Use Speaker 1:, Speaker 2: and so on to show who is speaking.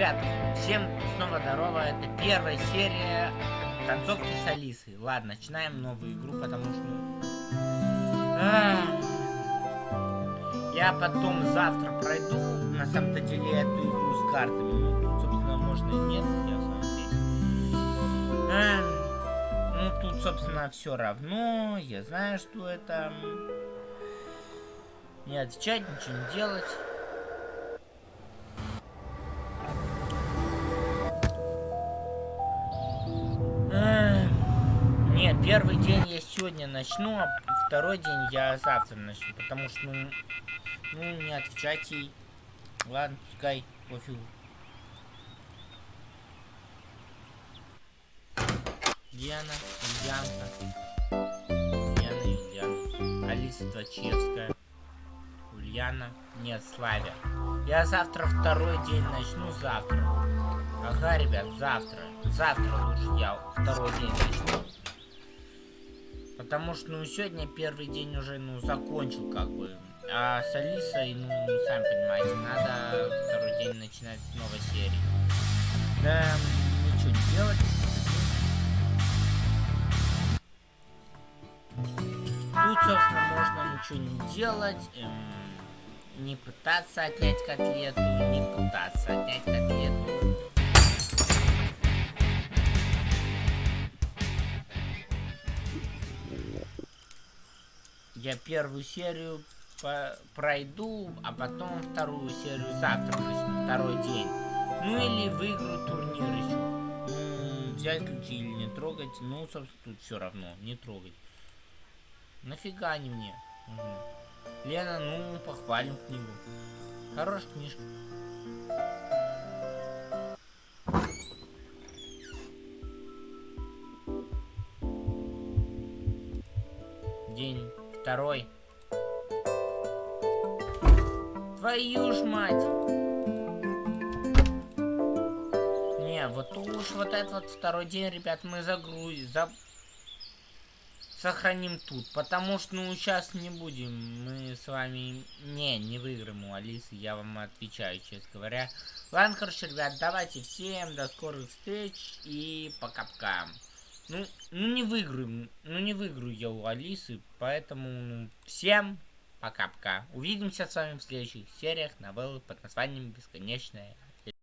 Speaker 1: Ребят, всем снова здорово. Это первая серия концовки с Алисой. Ладно, начинаем новую игру, потому что... Я потом завтра пройду, на самом-то деле, эту игру с картами. Ну, тут, собственно, можно и нет, я сам Ну, тут, собственно, все равно. Я знаю, что это... Не отвечать, ничего не делать. Первый день я сегодня начну, а второй день я завтра начну, потому что, ну, ну не отвечать ей. Ладно, пускай, пофигу. Диана, Ульянка. Диана, Ульяна. Алиса Твачевская. Ульяна, нет, Славя. Я завтра второй день начну, завтра. Ага, ребят, завтра. Завтра лучше я второй день начну. Потому что, ну, сегодня первый день уже, ну, закончил, как бы. А с Алисой, ну, сами понимаете, надо второй день начинать с новой серии. Да, ничего не делать. Тут, собственно, можно ничего не делать. Эм, не пытаться отнять котлету, не пытаться отнять котлету. Я первую серию пройду, а потом вторую серию завтра начну, второй день. Ну или выиграю турнир еще. Ну, взять ключи или не трогать, ну, собственно, тут все равно, не трогать. Нафига они мне? Угу. Лена, ну, похвалим книгу. Хорошая книжка. День второй. Твою ж мать! Не, вот уж вот этот вот второй день, ребят, мы загрузим, за... сохраним тут, потому что, ну, сейчас не будем, мы с вами, не, не выиграем у Алисы, я вам отвечаю, честно говоря. Ладно, короче, ребят, давайте всем до скорых встреч и пока-пока. Ну, ну не выиграю, ну не выиграю я у Алисы, поэтому ну, всем пока-пока. Увидимся с вами в следующих сериях новеллы под названием «Бесконечная